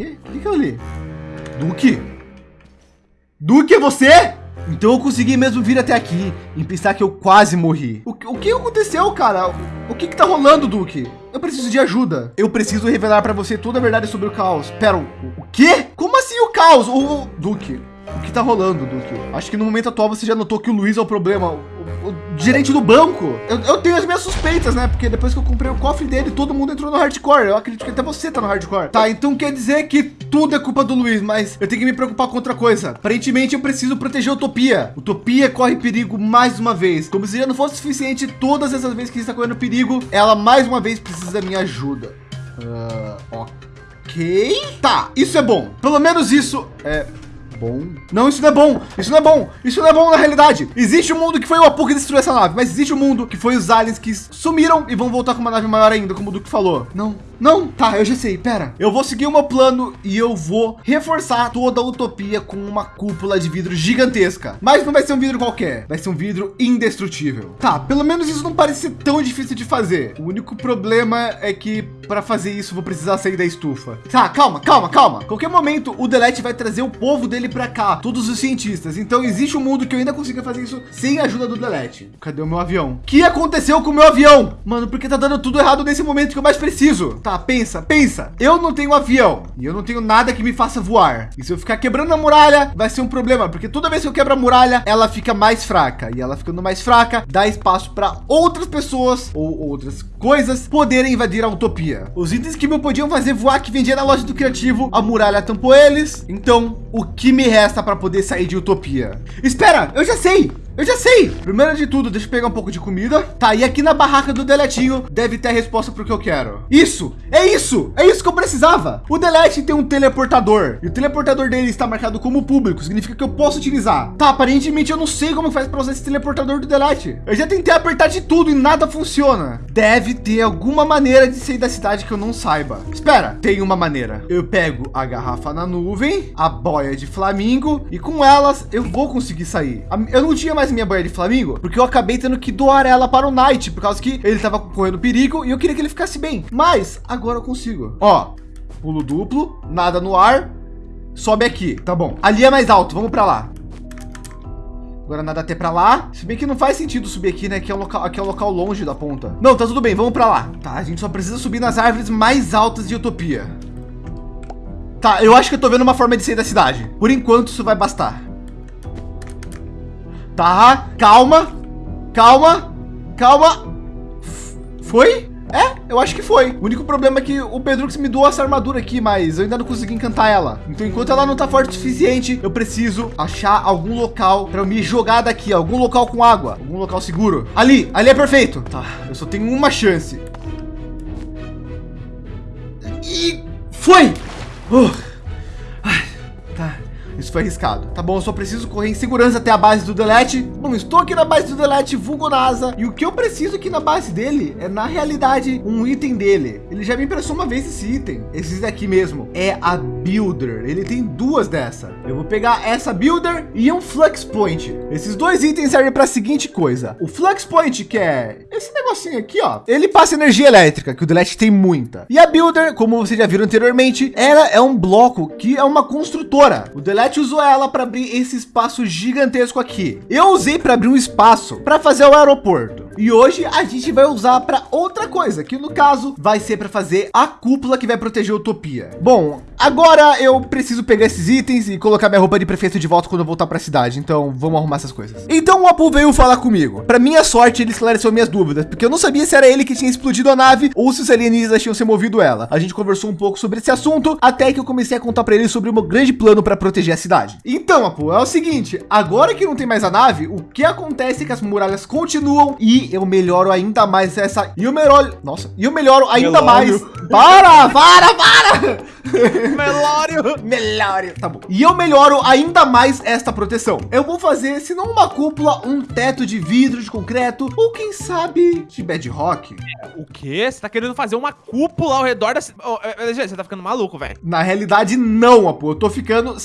quê? O que que eu li? Duque? Duque, é você? Então eu consegui mesmo vir até aqui e pensar que eu quase morri. O, o que aconteceu, cara? O, que que tá rolando, Duque? Eu preciso de ajuda. Eu preciso revelar para você toda a verdade sobre o caos. Pera, o, o quê? Como assim o caos? O, o Duque, o que tá rolando, Duque? Acho que no momento atual você já notou que o Luiz é o problema. O, gerente do banco. Eu, eu, tenho as minhas suspeitas, né? Porque depois que eu comprei o cofre dele, todo mundo entrou no hardcore. Eu acredito que até você tá no hardcore. Tá, então quer dizer que tudo é culpa do Luiz, mas eu tenho que me preocupar com outra coisa. Aparentemente eu preciso proteger Utopia. Utopia corre perigo mais uma vez. Como se já não fosse suficiente todas essas vezes que está correndo perigo, ela mais uma vez precisa da minha ajuda. Uh, ok. Tá, isso é bom. Pelo menos isso é bom. Não, isso não é bom. Isso não é bom. Isso não é bom na realidade. Existe um mundo que foi o Apu que destruiu essa nave, mas existe um mundo que foi os aliens que sumiram e vão voltar com uma nave maior ainda, como o Duque falou. Não, não, tá, eu já sei, pera. Eu vou seguir o meu plano e eu vou reforçar toda a utopia com uma cúpula de vidro gigantesca. Mas não vai ser um vidro qualquer, vai ser um vidro indestrutível. Tá, pelo menos isso não parece ser tão difícil de fazer. O único problema é que para fazer isso vou precisar sair da estufa. Tá, calma, calma, calma. Qualquer momento o Delete vai trazer o povo dele para cá, todos os cientistas. Então existe um mundo que eu ainda consiga fazer isso sem a ajuda do Delete. Cadê o meu avião? O que aconteceu com o meu avião? Mano, porque tá dando tudo errado nesse momento que eu mais preciso. Tá, Tá, pensa, pensa. Eu não tenho avião e eu não tenho nada que me faça voar. E se eu ficar quebrando a muralha, vai ser um problema, porque toda vez que eu quebro a muralha, ela fica mais fraca e ela ficando mais fraca, dá espaço para outras pessoas ou outras coisas poderem invadir a utopia. Os itens que me podiam fazer voar que vendia na loja do criativo, a muralha tampou eles. Então, o que me resta para poder sair de utopia? Espera, eu já sei. Eu já sei. Primeiro de tudo, deixa eu pegar um pouco de comida. Tá, e aqui na barraca do Deletinho deve ter a resposta para o que eu quero. Isso, é isso, é isso que eu precisava. O Delete tem um teleportador e o teleportador dele está marcado como público, significa que eu posso utilizar. Tá, aparentemente eu não sei como faz para usar esse teleportador do Delete. Eu já tentei apertar de tudo e nada funciona. Deve ter alguma maneira de sair da cidade que eu não saiba. Espera, tem uma maneira. Eu pego a garrafa na nuvem, a boia de flamingo e com elas eu vou conseguir sair. Eu não tinha mais minha boia de flamingo, porque eu acabei tendo que doar ela para o Knight, por causa que ele estava correndo perigo e eu queria que ele ficasse bem. Mas agora eu consigo. Ó, pulo duplo, nada no ar, sobe aqui, tá bom. Ali é mais alto, vamos para lá. Agora nada até para lá. Se bem que não faz sentido subir aqui, né? Aqui é um local, aqui é um local longe da ponta. Não, tá tudo bem, vamos para lá. Tá, a gente só precisa subir nas árvores mais altas de Utopia. Tá, eu acho que eu tô vendo uma forma de sair da cidade. Por enquanto isso vai bastar. Tá, calma, calma, calma. Foi? É, eu acho que foi. O único problema é que o Pedrux me doou essa armadura aqui, mas eu ainda não consegui encantar ela. Então, enquanto ela não tá forte o suficiente, eu preciso achar algum local para me jogar daqui, algum local com água, algum local seguro. Ali, ali é perfeito. Tá, eu só tenho uma chance. E foi. Uh. Isso foi arriscado. Tá bom, eu só preciso correr em segurança até a base do Delete. Bom, estou aqui na base do Delete, vulgo NASA. E o que eu preciso aqui na base dele é, na realidade, um item dele. Ele já me emprestou uma vez esse item. Esse daqui mesmo. É a Builder. Ele tem duas dessa. Eu vou pegar essa Builder e um Flux Point. Esses dois itens servem para a seguinte coisa. O Flux Point, que é esse negocinho aqui, ó. Ele passa energia elétrica, que o Delete tem muita. E a Builder, como vocês já viram anteriormente, ela é um bloco que é uma construtora. O Delete usou ela para abrir esse espaço gigantesco aqui. Eu usei para abrir um espaço para fazer o aeroporto. E hoje a gente vai usar para outra coisa, que no caso vai ser para fazer a cúpula que vai proteger a Utopia. Bom, agora eu preciso pegar esses itens e colocar minha roupa de prefeito de volta quando eu voltar para a cidade. Então vamos arrumar essas coisas. Então o Apu veio falar comigo. Para minha sorte, ele esclareceu minhas dúvidas, porque eu não sabia se era ele que tinha explodido a nave ou se os alienígenas tinham se movido ela. A gente conversou um pouco sobre esse assunto até que eu comecei a contar para ele sobre o meu grande plano para proteger a cidade. Então, Apu, é o seguinte, agora que não tem mais a nave, o que acontece é que as muralhas continuam e eu melhoro ainda mais essa. E eu melhoro. Nossa, e eu melhoro ainda Melório. mais. Para, para, para! Melório! Melório. Tá bom. E eu melhoro ainda mais esta proteção. Eu vou fazer, se não uma cúpula, um teto de vidro de concreto, ou quem sabe de bedrock. O quê? Você tá querendo fazer uma cúpula ao redor da... Oh, você tá ficando maluco, velho. Na realidade, não, Apo. Eu tô ficando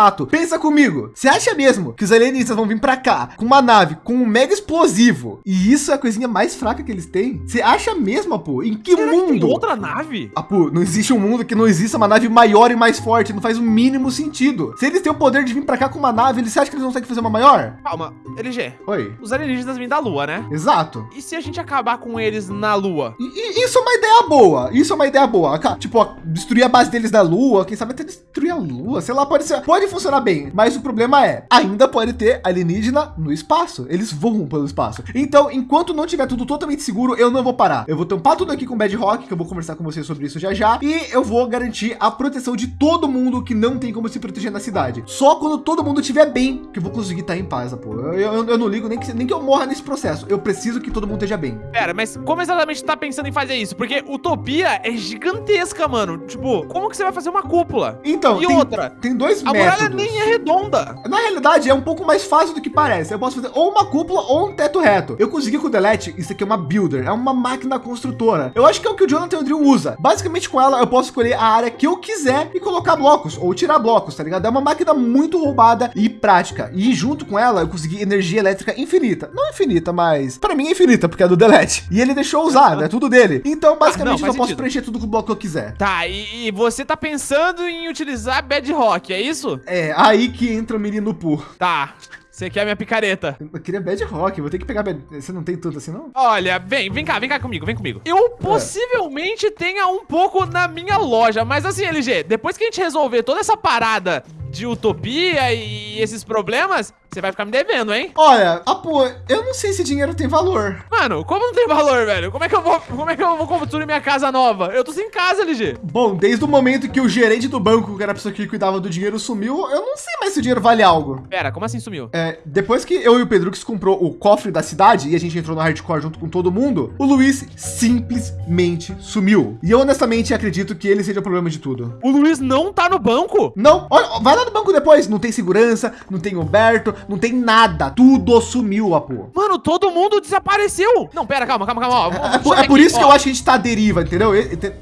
sensato. Pensa comigo. Você acha mesmo que os alienistas vão vir para cá com uma nave com um mega explosivo? E isso é a coisinha mais fraca que eles têm? Você acha mesmo, Apo? Em que Será mundo? Que outra nave? Apo, não existe um mundo que não exista uma nave maior e mais forte. Não faz o mínimo sentido. Se eles têm o poder de vir para cá com uma nave, eles acham que eles conseguem fazer uma maior? Calma, LG. Oi. Os alienígenas vêm da Lua, né? Exato. E se a gente acabar com eles na Lua? Isso é uma ideia boa. Isso é uma ideia boa. Tipo, ó, destruir a base deles da Lua. Quem sabe até destruir a Lua. Sei lá, pode ser. Pode funcionar bem. Mas o problema é, ainda pode ter alienígena no espaço. Eles voam pelo espaço. Então, enquanto não tiver tudo totalmente seguro, eu não vou parar. Eu vou tampar tudo aqui com Bedrock, que eu vou conversar com vocês sobre isso já já. E eu vou garantir a proteção de todo mundo que não tem como se proteger na cidade. Só quando todo mundo estiver bem, que eu vou conseguir estar em paz, pô. Eu, eu, eu, não ligo nem que, nem que eu morra nesse processo. Eu preciso que todo mundo esteja bem. Pera, mas como exatamente tá pensando em fazer isso? Porque Utopia é gigantesca, mano. Tipo, como que você vai fazer uma cúpula? Então, e tem, outra? Tem dois a métodos. A muralha nem é redonda. Na realidade, é um pouco mais fácil do que parece. Eu posso fazer ou uma cúpula ou um teto reto. Eu consegui com o Delete, isso aqui é uma builder, é uma máquina construtora. Eu acho que é o que o Jonathan Andrew usa. Basicamente, com ela, eu posso escolher a área que eu quiser e colocar blocos ou tirar blocos, tá ligado? É uma máquina muito roubada e prática. E junto com ela, eu consegui energia elétrica infinita. Não infinita, mas para mim é infinita, porque é do Delete. E ele deixou usar, né? Tudo dele. Então, basicamente, ah, não, eu posso preencher tudo com o bloco que eu quiser. Tá, e, e, você tá pensando em utilizar Bedrock, é isso? É, aí que entra o menino Poo. Tá. Você quer minha picareta? Eu queria Bad Rock, vou ter que pegar bad... Você não tem tudo assim, não? Olha, vem, vem cá, vem cá comigo, vem comigo. Eu é. possivelmente tenha um pouco na minha loja, mas assim, LG, depois que a gente resolver toda essa parada de utopia e esses problemas, você vai ficar me devendo, hein? Olha, Apo, eu não sei se dinheiro tem valor. Mano, como não tem valor, velho? Como é que eu vou, como é que eu vou construir minha casa nova? Eu tô sem casa, LG. Bom, desde o momento que o gerente do banco, que era a pessoa que cuidava do dinheiro, sumiu, eu não sei mais se o dinheiro vale algo. Pera, como assim sumiu? É, depois que eu e o Pedrux comprou o cofre da cidade e a gente entrou no hardcore junto com todo mundo, o Luiz simplesmente sumiu. E eu honestamente acredito que ele seja o problema de tudo. O Luiz não tá no banco? Não, olha, vai lá no banco depois. Não tem segurança, não tem Humberto, não tem nada. Tudo sumiu, Apu. Mano, todo mundo desapareceu. Não, pera, calma, calma, calma. Ó, é, é, por, é por isso ó. que eu acho que a gente tá à deriva, entendeu?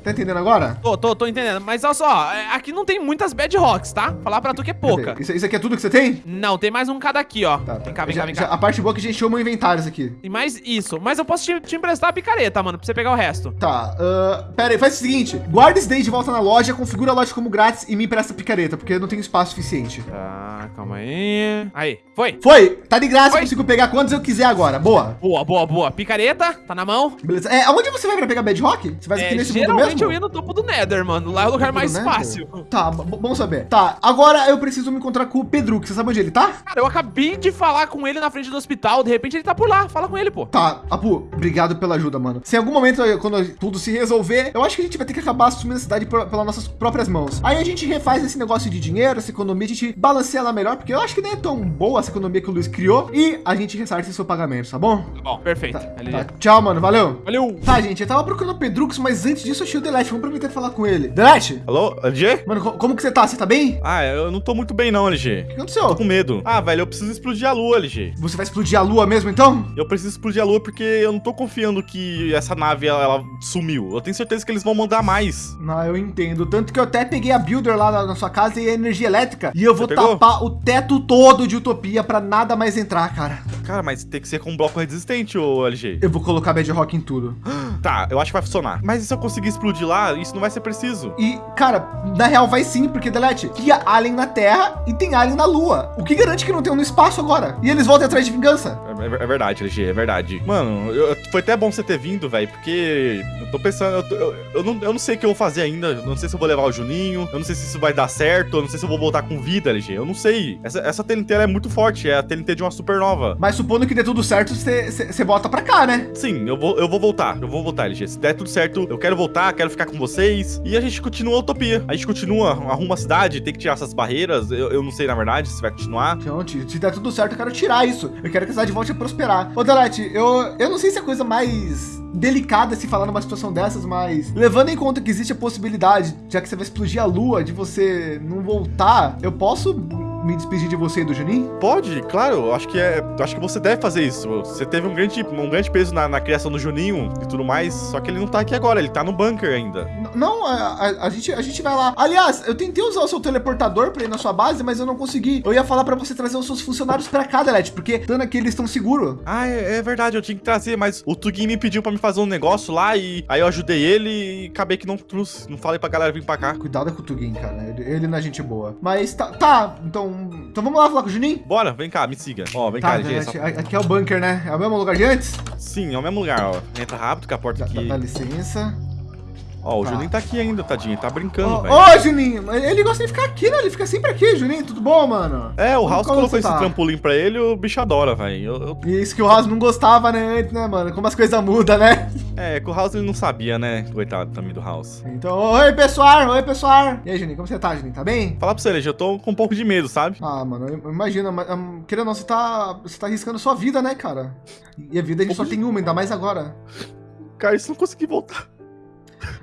Tá entendendo agora? Tô, tô, tô entendendo. Mas olha só, é, aqui não tem muitas bedrocks, tá? Falar pra tu que é pouca. Isso, isso aqui é tudo que você tem? Não, tem mais um cada aqui, ó. Tá, tá. Vem cá, vem já, cá, vem cá. a parte boa é que a gente chama inventários aqui. E mais isso. Mas eu posso te, te emprestar a picareta, mano, pra você pegar o resto. Tá, uh, pera aí, faz o seguinte. Guarda esse daí de volta na loja, configura a loja como grátis e me empresta a picareta, porque eu não tenho espaço suficiente. Tá, calma aí. Aí, foi. Foi. Tá de graça, foi. consigo pegar quantos eu quiser agora. Boa. Boa, boa, boa. Picareta, tá na mão. Beleza. É, aonde você vai pra pegar Bedrock? Você vai é, aqui nesse mundo mesmo? Geralmente eu ia no topo do Nether, mano. Lá é o lugar mais fácil. Tá, bom saber. Tá, agora eu preciso me encontrar com o Pedro, que você sabe onde ele tá? Cara, eu acabei de falar com ele na frente do hospital. De repente ele tá por lá. Fala com ele, pô. Tá, Apu, obrigado pela ajuda, mano. Se em algum momento, quando tudo se resolver, eu acho que a gente vai ter que acabar assumindo a cidade pelas nossas próprias mãos. Aí a gente refaz esse negócio de dinheiro, essa economia, a gente balanceia ela melhor, porque eu acho que nem é tão boa essa economia que o Luiz criou. E a gente ressarce seu pagamento, tá bom? Tá bom, perfeito. Tá, tá. Tchau, mano. Valeu. Valeu. Tá, gente, eu tava procurando o Pedrux, mas antes disso eu achei o Delete. Vamos aproveitar e falar com ele. Delete? Alô, LG? Mano, como que você tá? Você tá bem? Ah, eu não tô muito bem não, LG. O que aconteceu? Tô com medo. Ah, velho, eu preciso explodir a lua, LG. Você vai explodir a lua mesmo, então? Eu preciso explodir a lua porque eu não tô confiando que essa nave, ela, ela sumiu. Eu tenho certeza que eles vão mandar mais. Não, eu entendo. Tanto que eu até peguei a Builder lá na, na sua casa e a energia elétrica. E eu vou tapar o teto todo de Utopia pra nada mais entrar, cara. Cara, mas tem que ser com um bloco resistente, ô LG. Eu vou colocar Bedrock em tudo. Tá, eu acho que vai funcionar. Mas e se eu conseguir explodir lá, isso não vai ser preciso. E, cara, na real vai sim, porque, Delete, tinha alien na Terra e tem alien na Lua. O que garante que não tem um no espaço agora? E eles voltam atrás de vingança. É, é, verdade, LG, é verdade. Mano, eu, foi até bom você ter vindo, velho, porque eu tô pensando, eu, tô, eu, eu, não, eu não sei o que eu vou fazer ainda. Eu não sei se eu vou levar o Juninho, eu não sei se isso vai dar certo, eu não sei se eu vou voltar com vida, LG. Eu não sei. Essa, essa TNT é muito forte, é a TNT de uma supernova. Mas supondo que dê tudo certo, você volta pra cá, né? Sim, eu vou, eu vou voltar. Eu vou voltar, LG. Se der tudo certo, eu quero voltar, quero ficar com vocês. E a gente continua a utopia. A gente continua, arruma a cidade, tem que tirar essas barreiras. Eu, eu não sei, na verdade, se vai continuar. Então, se der tudo certo, eu quero tirar isso. Eu quero que a cidade volte a prosperar. Ô, Delete, eu, eu não sei se é coisa mais delicada se falar numa situação dessas, mas levando em conta que existe a possibilidade, já que você vai explodir a lua, de você não voltar, eu posso me despedir de você e do Juninho? Pode, claro. Eu Acho que é. Acho que você deve fazer isso. Você teve um grande, um grande peso na, na criação do Juninho e tudo mais. Só que ele não tá aqui agora, ele tá no bunker ainda. N- Não, a, a- a gente, a gente vai lá. Aliás, eu tentei usar o seu teleportador pra ir na sua base, mas eu não consegui. Eu ia falar pra você trazer os seus funcionários pra cá, Delete, porque estando aqui eles estão seguros. Ah, é, é verdade, eu tinha que trazer, mas o Tugin me pediu pra me fazer um negócio lá e aí eu ajudei ele e acabei que não trouxe. Não falei pra galera vir pra cá. Cuidado com o Tugin, cara. Ele, ele não é gente boa. Mas tá, tá. Então, então vamos lá falar com o Juninho? Bora, vem cá, me siga. Ó, vem Tá, cá, LG. Delete, só- aqui é o bunker, né? É o mesmo lugar de antes? Sim, é o mesmo lugar, ó. Entra rápido que a porta Dá, aqui. dá licença. Ó, o Tá. Juninho tá aqui ainda, tadinho. Tá brincando, Ô, velho. ô, Juninho, ele gosta de ficar aqui, né? Ele fica sempre aqui, Juninho. Tudo bom, mano? É, o House como colocou esse tá? trampolim pra ele o bicho adora, velho. Eu, eu- E Isso que o Ross não gostava, né, antes, né, mano? Como as coisas mudam, né? É, que o House ele não sabia, né? Coitado também do House. Então, oi, pessoal, oi, pessoal. E aí, Juninho, como você tá, Juninho? Tá bem? Falar pra você, LG, eu tô com um pouco de medo, sabe? Ah, mano, eu imagino, hum, querendo ou não, você tá, você tá arriscando sua vida, né, cara? E a vida a gente só tem uma, ainda mais agora. Cara, isso não consegui voltar.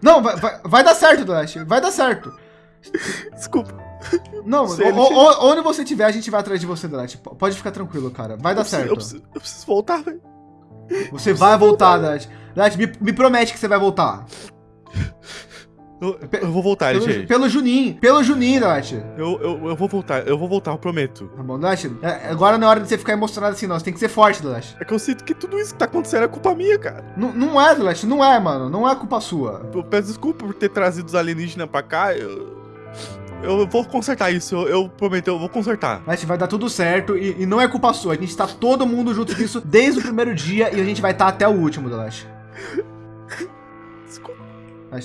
Não, vai, vai, vai dar certo, Dash, vai dar certo. Desculpa. Não, Sei, o- o- onde você estiver, a gente vai atrás de você, Dash. Pode ficar tranquilo, cara. Vai dar eu preciso- certo. Eu preciso, eu preciso voltar, velho. Você vai voltar, Dash. Dash, me, me promete que você vai voltar. Eu, eu vou voltar, Pelo, LG. pelo Juninho, pelo Juninho, Dash. Eu, eu, eu vou voltar, eu vou voltar, eu prometo. Tá bom, Dash? É, agora não é hora de você ficar emocionado assim, não. Você tem que ser forte, Dash. É que eu sinto que tudo isso que tá acontecendo é culpa minha, cara. Não, não é, Dash, não é, mano. Não é culpa sua. Eu peço desculpa por ter trazido os alienígenas pra cá. Eu, eu vou consertar isso, eu, eu prometo, eu vou consertar. Dash, vai dar tudo certo e, e não é culpa sua. A gente tá todo mundo junto nisso desde o primeiro dia e a gente vai estar até o último, Dash.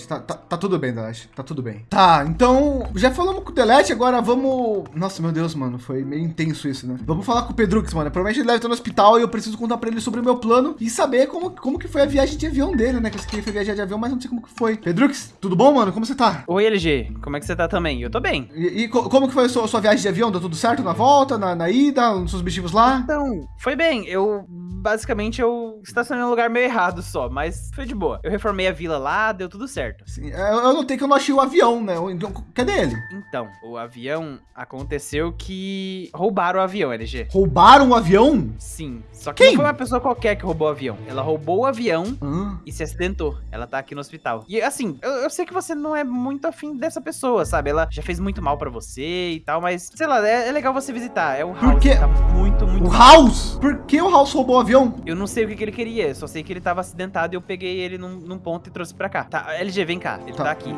Tá, tá, tá tudo bem, Dash. Tá tudo bem. Tá, então, já falamos com o Delete, agora vamos... Nossa, meu Deus, mano, foi meio intenso isso, né? Vamos falar com o Pedrux, mano. Provavelmente ele deve estar no hospital e eu preciso contar pra ele sobre o meu plano e saber como, como que foi a viagem de avião dele, né? Que eu sei que ele foi viajar de avião, mas não sei como que foi. Pedrux, tudo bom, mano? Como você tá? Oi, LG, como é que você tá também? Eu tô bem. E, e co- como que foi a sua, sua viagem de avião? Deu tudo certo na volta, na, na ida, nos seus objetivos lá? Então, foi bem. Eu, basicamente, eu estacionei num lugar meio errado só, mas foi de boa. Eu reformei a vila lá, deu tudo certo. Sim, é, eu notei que eu não achei o avião, né? Então, cadê ele? Então, o avião aconteceu que roubaram o avião, LG. Roubaram o avião? Sim, só que Quem? não foi uma pessoa qualquer que roubou o avião. Ela roubou o avião Ah, e se acidentou. Ela tá aqui no hospital. E assim, eu, eu sei que você não é muito afim dessa pessoa, sabe? Ela já fez muito mal pra você e tal, mas sei lá, é, é legal você visitar. É o Por House, quê? tá muito, muito o House? Por que o House roubou o avião? Eu não sei o que, que ele queria, eu só sei que ele tava acidentado e eu peguei ele num, num ponto e trouxe pra cá. Tá, LG, vem cá, ele Tá. tá, aqui.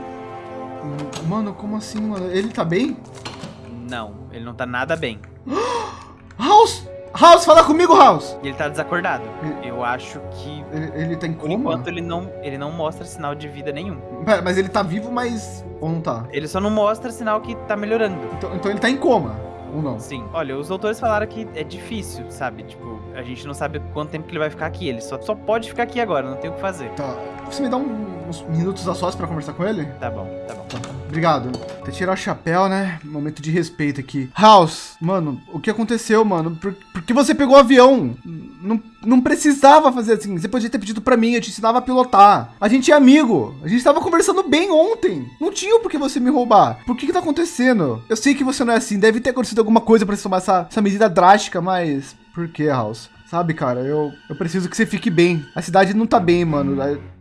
Mano, como assim, mano? Ele tá bem? Não, ele não tá nada bem. House! House, fala comigo, House! E ele tá desacordado. Eu acho que, Ele, ele tá em coma? enquanto, ele não, ele não mostra sinal de vida nenhum. Pera, mas ele tá vivo, mas... Ou não tá? Ele só não mostra sinal que tá melhorando. Então, então ele tá em coma, ou não? Sim. Olha, os doutores falaram que é difícil, sabe? Tipo, a gente não sabe quanto tempo que ele vai ficar aqui. Ele só, só pode ficar aqui agora, não tem o que fazer. Tá. Você me dá um- uns minutos a sós pra conversar com ele? Tá bom, tá bom. Obrigado. Até tirar o chapéu, né? Momento de respeito aqui. House, mano, o que aconteceu, mano? Por, por que você pegou o avião? Não, não precisava fazer assim. Você podia ter pedido pra mim, eu te ensinava a pilotar. A gente é amigo. A gente tava conversando bem ontem. Não tinha por que você me roubar. Por que que tá acontecendo? Eu sei que você não é assim. Deve ter acontecido alguma coisa pra você tomar essa, essa medida drástica, mas... Por que, House? Sabe, cara, eu, eu preciso que você fique bem. A cidade não tá bem, mano.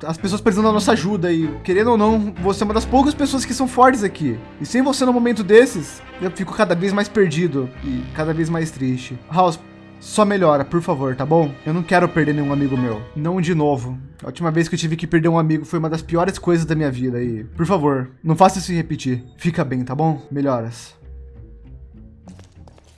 As pessoas precisam da nossa ajuda e, querendo ou não, você é uma das poucas pessoas que são fortes aqui. E sem você no momento desses, eu fico cada vez mais perdido e cada vez mais triste. House, só melhora, por favor, tá bom? Eu não quero perder nenhum amigo meu. Não de novo. A última vez que eu tive que perder um amigo foi uma das piores coisas da minha vida e, por favor, não faça isso repetir. Fica bem, tá bom? Melhoras.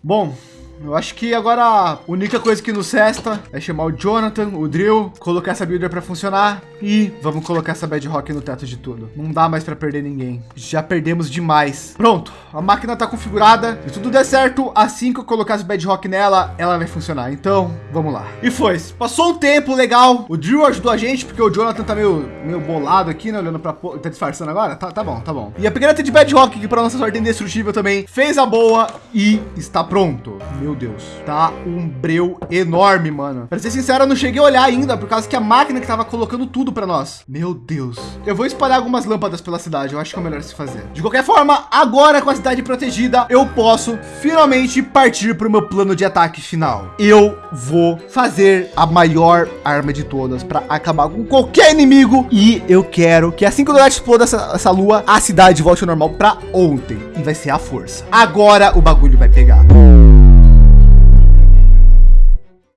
Bom, eu acho que agora a única coisa que nos resta é chamar o Jonathan, o Drill, colocar essa builder pra funcionar e vamos colocar essa Bedrock no teto de tudo. Não dá mais pra perder ninguém. Já perdemos demais. Pronto, a máquina tá configurada. Se tudo der certo, assim que eu colocar esse Bedrock nela, ela vai funcionar. Então, vamos lá. E foi. Passou um tempo legal. O Drill ajudou a gente porque o Jonathan tá meio, meio bolado aqui, né? Olhando po- Tá disfarçando agora? Tá, tá bom, tá bom. E a pequena de Bedrock, que pra nossa sorte indestrutível também, fez a boa e está pronto. Meu Deus. Tá um breu enorme, mano. Pra ser sincero, eu não cheguei a olhar ainda, por causa que a máquina que tava colocando tudo pra nós. Meu Deus. Eu vou espalhar algumas lâmpadas pela cidade, eu acho que é o melhor se fazer. De qualquer forma, agora com a cidade protegida, eu posso finalmente partir para o meu plano de ataque final. Eu vou fazer a maior arma de todas para acabar com qualquer inimigo e eu quero que assim que o Donati exploda essa, essa lua, a cidade volte ao normal para ontem e vai ser a força. Agora o bagulho vai pegar.